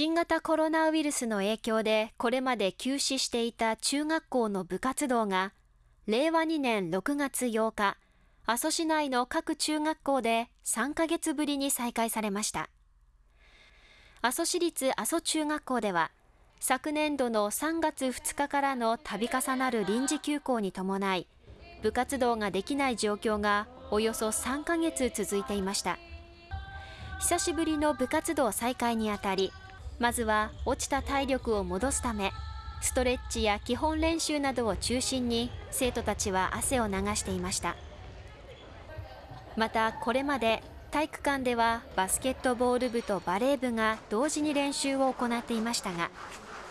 新型コロナウイルスの影響でこれまで休止していた中学校の部活動が令和2年6月8日阿蘇市内の各中学校で3ヶ月ぶりに再開されました。阿蘇市立阿蘇中学校では昨年度の3月2日からの度重なる臨時休校に伴い部活動ができない状況がおよそ3ヶ月続いていました。久しぶりの部活動再開にあたりまずは落ちた体力を戻すためストレッチや基本練習などを中心に生徒たちは汗を流していました。またこれまで体育館ではバスケットボール部とバレー部が同時に練習を行っていましたが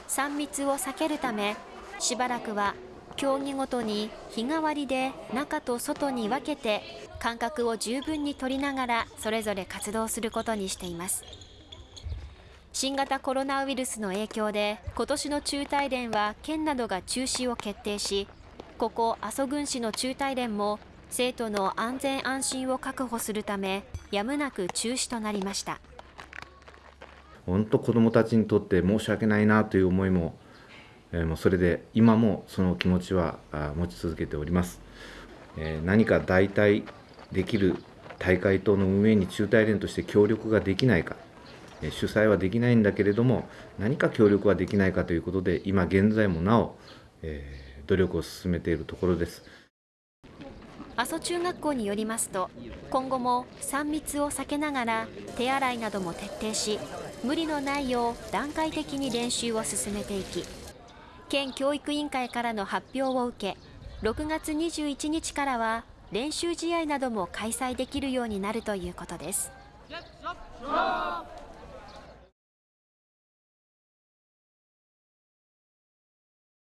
3密を避けるためしばらくは競技ごとに日替わりで中と外に分けて間隔を十分に取りながらそれぞれ活動することにしています。新型コロナウイルスの影響で今年の中大連は県などが中止を決定しここ阿蘇郡市の中大連も生徒の安全安心を確保するためやむなく中止となりました。本当子どもたちにとって申し訳ないなという思いも、えー、もうそれで今もその気持ちは持ち続けております、えー、何か代替できる大会等の運営に中大連として協力ができないか。主催はできないんだけれども何か協力はできないかということで今現在もなお、えー、努力を進めているところです阿蘇中学校によりますと今後も3密を避けながら手洗いなども徹底し無理のないよう段階的に練習を進めていき県教育委員会からの発表を受け6月21日からは練習試合なども開催できるようになるということです。